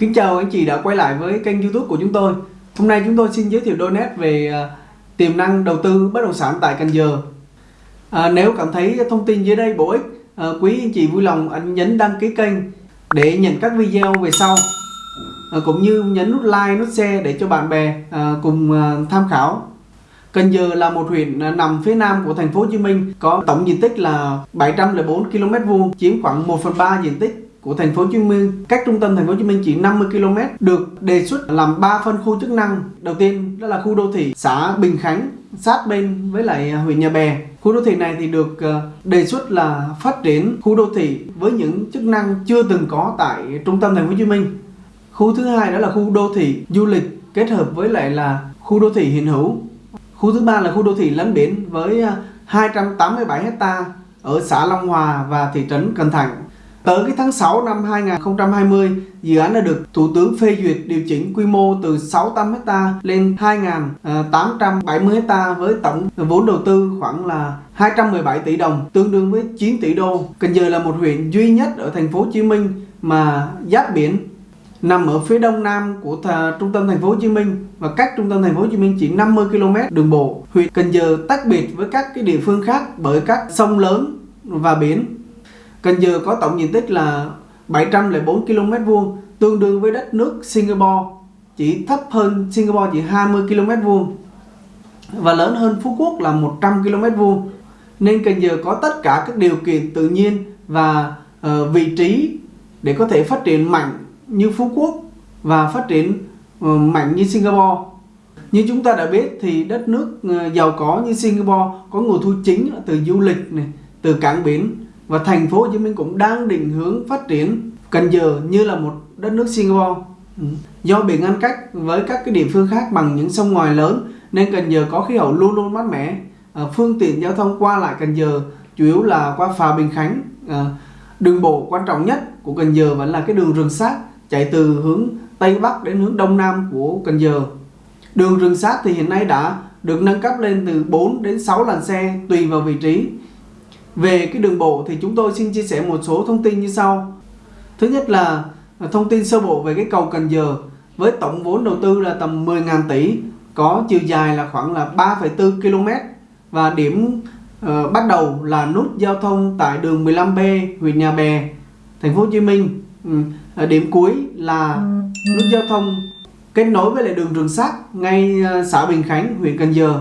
Kính chào anh chị đã quay lại với kênh youtube của chúng tôi. Hôm nay chúng tôi xin giới thiệu đôi nét về à, tiềm năng đầu tư bất động sản tại Cần Giờ. À, Nếu cảm thấy thông tin dưới đây bổ ích à, Quý anh chị vui lòng anh nhấn đăng ký kênh để nhận các video về sau. À, Cũng như nhấn nút like, nút share để cho bạn bè à, cùng à, tham khảo. Cần Giờ là một huyện à, nằm phía nam của thành phố Hồ Chí Minh có tổng diện tích là 704 km vuông chiếm khoảng 1 phần 3 diện tích của thành phố Hồ Chí Minh. Cách trung tâm thành phố Hồ Chí Minh chỉ 50 km được đề xuất làm 3 phân khu chức năng. Đầu tiên, đó là khu đô thị xã Bình Khánh, sát bên với lại à, huyện Nhà Bè. Khu đô thị này thì được à, đề xuất là phát triển khu đô thị với những chức năng chưa từng có tại trung tâm thành phố Hồ Chí Minh. Khu thứ hai đó là khu đô thị du lịch, kết hợp với lại là khu đô thị hiện hữu. Khu thứ ba là khu đô thị lấn biển với à, 287 hecta ở xã Long Hòa và thị trấn Cần Thạnh. Tới cái tháng 6 năm 2020, dự án đã được Thủ tướng phê duyệt điều chỉnh quy mô từ 600 ha lên 2.870 ha với tổng vốn đầu tư khoảng là 217 tỷ đồng, tương đương với 9 tỷ đô. Cần Giờ là một huyện duy nhất ở thành phố Hồ Chí Minh mà giáp biển nằm ở phía đông nam của trung tâm thành phố Hồ Chí Minh và cách trung tâm thành phố Hồ Chí Minh chỉ 50 km đường bộ. Huyện Cần Giờ tách biệt với các cái địa phương khác bởi các sông lớn và biển Cần Giờ có tổng diện tích là 704 km vuông, tương đương với đất nước Singapore, chỉ thấp hơn Singapore chỉ 20 km vuông và lớn hơn Phú Quốc là 100 km vuông. Nên Cần Giờ có tất cả các điều kiện tự nhiên và uh, vị trí để có thể phát triển mạnh như Phú Quốc và phát triển uh, mạnh như Singapore. Như chúng ta đã biết thì đất nước uh, giàu có như Singapore có nguồn thu chính từ du lịch này, từ cảng biển và thành phố Hồ Chí Minh cũng đang định hướng phát triển Cần Giờ như là một đất nước Singapore. Ừ. Do bị ngăn cách với các cái địa phương khác bằng những sông ngoài lớn nên Cần Giờ có khí hậu luôn luôn mát mẻ. À, phương tiện giao thông qua lại Cần Giờ chủ yếu là qua phà Bình Khánh. À, đường bộ quan trọng nhất của Cần Giờ vẫn là cái đường rừng sát chạy từ hướng Tây Bắc đến hướng Đông Nam của Cần Giờ. Đường rừng sát thì hiện nay đã được nâng cấp lên từ 4 đến 6 làn xe tùy vào vị trí về cái đường bộ thì chúng tôi xin chia sẻ một số thông tin như sau. Thứ nhất là à, thông tin sơ bộ về cái cầu Cần Giờ với tổng vốn đầu tư là tầm 10.000 tỷ, có chiều dài là khoảng là 3,4 km và điểm uh, bắt đầu là nút giao thông tại đường 15B huyện Nhà Bè, thành phố Hồ Chí Minh. Ừ. À, điểm cuối là nút giao thông kết nối với lại đường Trường Sắt ngay ờ, xã Bình Khánh, huyện Cần Giờ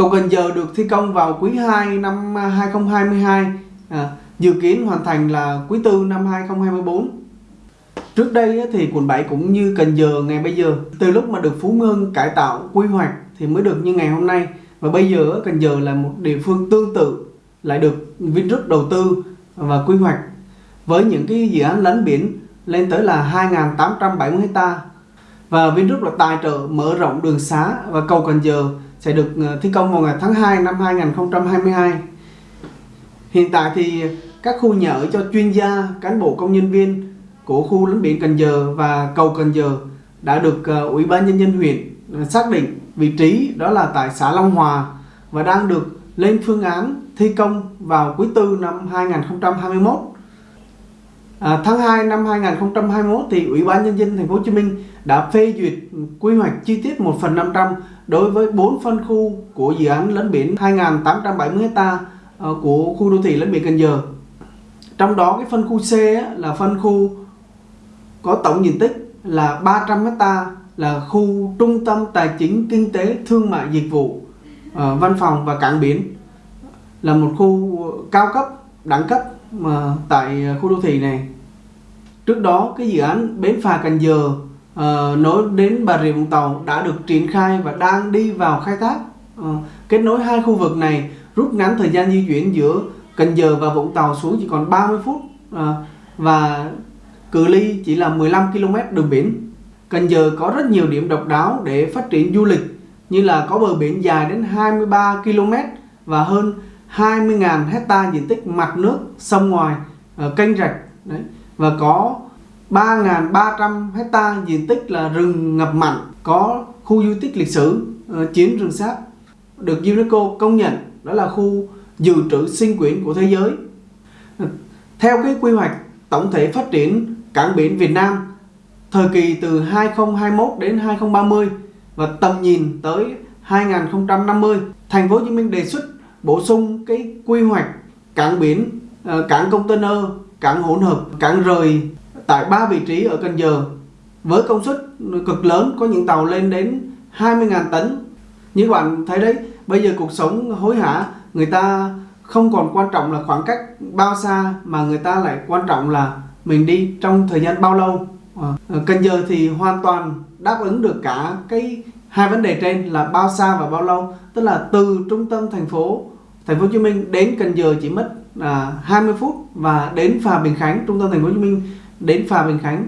Cầu Cần Giờ được thi công vào quý 2 năm 2022, à, dự kiến hoàn thành là quý 4 năm 2024. Trước đây thì quận 7 cũng như Cần Giờ ngày bây giờ, từ lúc mà được Phú Mương cải tạo quy hoạch thì mới được như ngày hôm nay. Và bây giờ Cần Giờ là một địa phương tương tự lại được Vingroup đầu tư và quy hoạch với những cái dự án lấn biển lên tới là 2.870 hecta và Vingroup là tài trợ mở rộng đường xá và cầu Cần Giờ sẽ được ờ, thi công vào ngày tháng 2 năm 2022. Hiện tại thì các khu nhà ở cho chuyên gia, cán bộ công nhân viên của khu lấn biển Cần Giờ và cầu Cần Giờ đã được ờ, Ủy ban Nhân dân huyện ờ, xác định vị trí đó là tại xã Long Hòa và đang được lên phương án thi công vào quý tư năm 2021. À, tháng 2 năm 2021 thì Ủy ban Nhân dân Thành phố Hồ Chí Minh đã phê duyệt quy hoạch chi tiết 1 phần 500 đối với 4 phân khu của dự án lấn biển 2.870 ha ờ, của khu đô thị lấn biển Cần Giờ. Trong đó cái phân khu C là phân khu có tổng diện tích là 300 ha là khu trung tâm tài chính kinh tế thương mại dịch vụ ờ, văn phòng và cảng biển là một khu cao cấp đẳng cấp mà tại ờ, khu đô thị này trước đó cái dự án bến phà Cần Giờ uh, nối đến Bà Rịa Vũng Tàu đã được triển khai và đang đi vào khai thác. Uh, kết nối hai khu vực này rút ngắn thời gian di chuyển giữa Cần Giờ và Vũng Tàu xuống chỉ còn 30 phút uh, và cự ly chỉ là 15 km đường biển. Cần Giờ có rất nhiều điểm độc đáo để phát triển du lịch như là có bờ biển dài đến 23 km và hơn 20.000 hecta diện tích mặt nước sông ngoài ở kênh rạch. Đấy. Và có 3.300 hecta diện tích là rừng ngập mặn có khu di tích lịch sử uh, chiến rừng sáp được UNESCO công nhận. Đó là khu dự trữ sinh quyển của thế giới. Ờ, theo cái quy hoạch tổng thể phát triển cảng biển Việt Nam thời kỳ từ 2021 đến 2030 và tầm nhìn tới 2050 thành phố Hồ Chí Minh đề xuất bổ sung cái quy hoạch cảng biển ờ, cảng container cảng hỗn hợp cảng rời tại ba vị trí ở Cần Giờ. Với công suất cực lớn có những tàu lên đến 20.000 tấn. Như các bạn thấy đấy bây giờ cuộc sống hối hả người ta không còn quan trọng là khoảng cách bao xa mà người ta lại quan trọng là mình đi trong thời gian bao lâu. Ờ, à, Cần Giờ thì hoàn toàn đáp ứng được cả cái hai vấn đề trên là bao xa và bao lâu? Tức là từ trung tâm thành phố thành phố Hồ Chí Minh đến Cần Giờ chỉ mất à, 20 phút và đến phà Bình Khánh trung tâm thành phố Hồ Chí Minh đến phà Bình Khánh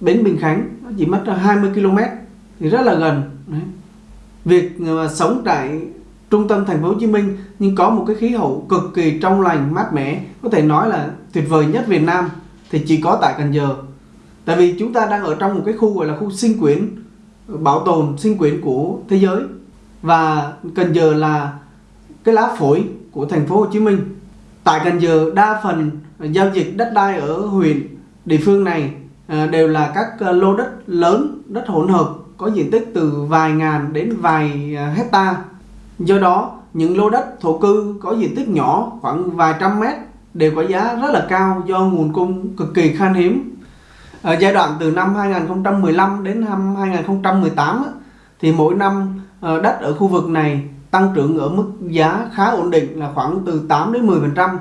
bến Bình Khánh chỉ mất à, 20 km thì rất là gần. Đấy. việc mà sống tại trung tâm thành phố Hồ Chí Minh nhưng có một cái khí hậu cực kỳ trong lành mát mẻ có thể nói là tuyệt vời nhất Việt Nam thì chỉ có tại Cần Giờ. Tại vì chúng ta đang ở trong một cái khu gọi là khu sinh quyển bảo tồn sinh quyển của thế giới. Và Cần Giờ là cái lá phổi của thành phố Hồ Chí Minh. Tại Cần Giờ, đa phần giao dịch đất đai ở huyện, địa phương này ờ, đều là các ờ, lô đất lớn, đất hỗn hợp có diện tích từ vài ngàn đến vài ờ, hecta do đó, những lô đất thổ cư có diện tích nhỏ khoảng vài trăm mét đều có giá rất là cao do nguồn cung cực kỳ khan hiếm ở giai đoạn từ năm 2015 đến năm 2018 thì mỗi năm ờ, đất ở khu vực này tăng trưởng ở mức giá khá ổn định là khoảng từ 8 đến 10 phần trăm.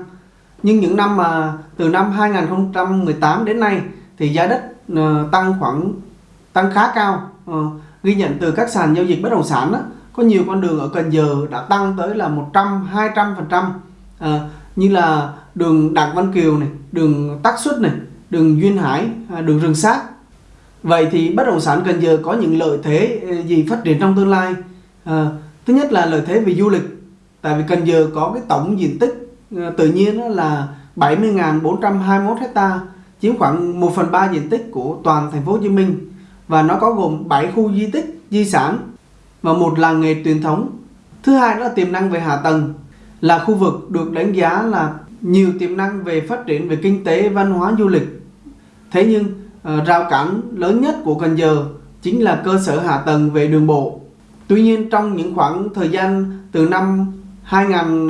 Nhưng những năm mà từ năm 2018 đến nay thì giá đất ờ, tăng khoảng tăng khá cao. Ờ, ghi nhận từ các sàn giao dịch bất động sản đó, có nhiều con đường ở Cần Giờ đã tăng tới là 100 200 phần trăm. Như là đường Đặng Văn Kiều này đường Tắc Xuất này đường Duyên Hải à, đường Rừng Sát vậy thì bất động sản Cần Giờ có những lợi thế ờ, gì phát triển trong tương lai? À, thứ nhất là lợi thế về du lịch tại vì Cần Giờ có cái tổng diện tích ờ, tự nhiên là 70.421 hecta chiếm khoảng 1 phần 3 diện tích của toàn thành phố Hồ Chí Minh. Và nó có gồm 7 khu di tích, di sản và một làng nghề truyền thống. Thứ hai đó là tiềm năng về hạ tầng là khu vực được đánh giá là nhiều tiềm năng về phát triển về kinh tế, văn hóa, du lịch. Thế nhưng ờ, rào cản lớn nhất của Cần Giờ chính là cơ sở hạ tầng về đường bộ. Tuy nhiên trong những khoảng thời gian từ năm 2000,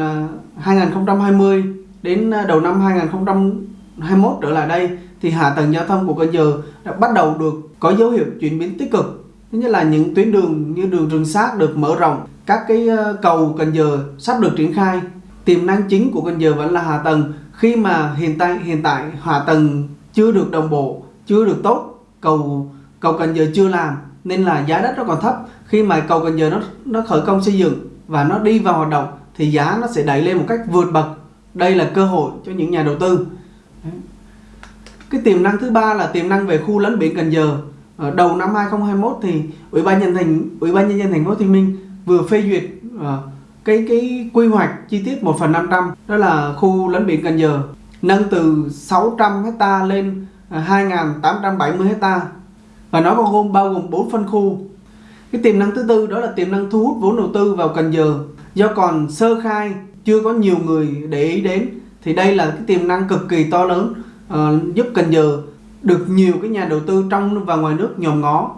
2020 ờ, đến ờ, đầu năm 2021 trở lại đây thì hạ tầng giao thông của Cần Giờ đã bắt đầu được có dấu hiệu chuyển biến tích cực. Thứ nhất là những tuyến đường như đường Rừng Sát được mở rộng, các cái cầu Cần Giờ sắp được triển khai. Tiềm năng chính của Cần Giờ vẫn là hạ tầng. Khi mà hiện tại hiện tại hạ tầng chưa được đồng bộ, chưa được tốt, cầu cầu Cần Giờ chưa làm nên là giá đất nó còn thấp. Khi mà cầu Cần Giờ nó nó khởi công xây dựng và nó đi vào hoạt động thì giá nó sẽ đẩy lên một cách vượt bậc. Đây là cơ hội cho những nhà đầu tư cái tiềm năng thứ ba là tiềm năng về khu lấn biển Cần Giờ ở đầu năm 2021 thì ủy ban nhân thành ủy ban nhân dân thành phố Hồ Chí Minh vừa phê duyệt uh, cái cái quy hoạch chi tiết 1 phần 500 đó là khu lấn biển Cần Giờ nâng từ 600 hecta lên à, 2.870 hecta. Và nó bao gồm bao gồm 4 phân khu. Cái tiềm năng thứ tư đó là tiềm năng thu hút vốn đầu tư vào Cần Giờ. Do còn sơ khai chưa có nhiều người để ý đến thì đây là cái tiềm năng cực kỳ to lớn uh, giúp Cần Giờ được nhiều cái nhà đầu tư trong và ngoài nước nhòm ngó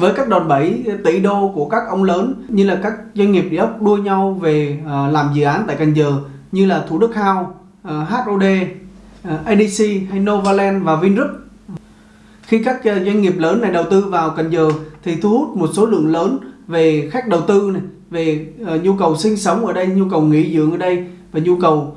với các đòn bẩy tỷ đô của các ông lớn như là các doanh nghiệp địa ốc đua nhau về à, làm dự án tại Cần Giờ như là Thủ Đức House, à, HOD, à, ADC hay Novaland và Vingroup. Khi các doanh nghiệp lớn này đầu tư vào Cần Giờ thì thu hút một số lượng lớn về khách đầu tư này, về nhu cầu sinh sống ở đây, nhu cầu nghỉ dưỡng ở đây và nhu cầu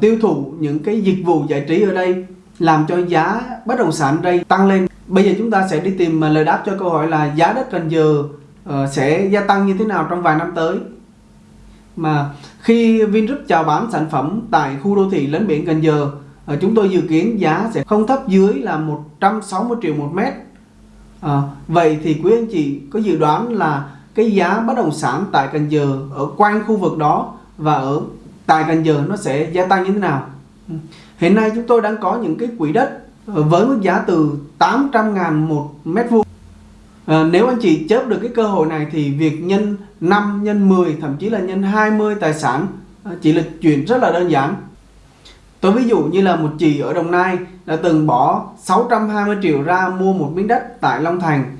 tiêu thụ những cái dịch vụ giải trí ở đây làm cho giá bất động sản đây tăng lên bây giờ chúng ta sẽ đi tìm à, lời đáp cho câu hỏi là giá đất Cần Giờ uh, sẽ gia tăng như thế nào trong vài năm tới? Mà khi Vingroup chào bán sản phẩm tại khu đô thị lấn biển Cần Giờ uh, chúng tôi dự kiến giá sẽ không thấp dưới là 160 triệu một mét. Uh, vậy thì quý anh chị có dự đoán là cái giá bất động sản tại Cần Giờ ở quanh khu vực đó và ở tại Cần Giờ nó sẽ gia tăng như thế nào? Ừ. Hiện nay chúng tôi đang có những cái quỹ đất với mức giá từ 800 ngàn một mét vuông. À, nếu anh chị chớp được cái cơ hội này thì việc nhân 5, nhân 10, thậm chí là nhân 20 tài sản ờ, chỉ là chuyện rất là đơn giản. Tôi ví dụ như là một chị ở Đồng Nai đã từng bỏ 620 triệu ra mua một miếng đất tại Long Thành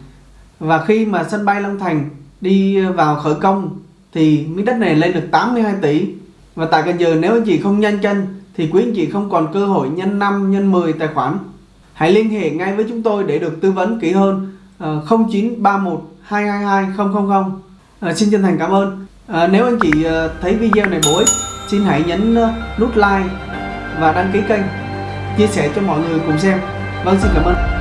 và khi mà sân bay Long Thành đi vào khởi công thì miếng đất này lên được 82 tỷ và tại Cần Giờ nếu anh chị không nhanh chân thì quý anh chị không còn cơ hội nhân 5 nhân 10 tài khoản hãy liên hệ ngay với chúng tôi để được tư vấn kỹ hơn 0931 222 000 À, xin chân thành cảm ơn. À, nếu anh chị ờ, thấy video này bổ ích xin hãy nhấn ờ, nút like và đăng ký kênh chia sẻ cho mọi người cùng xem. Vâng xin cảm ơn.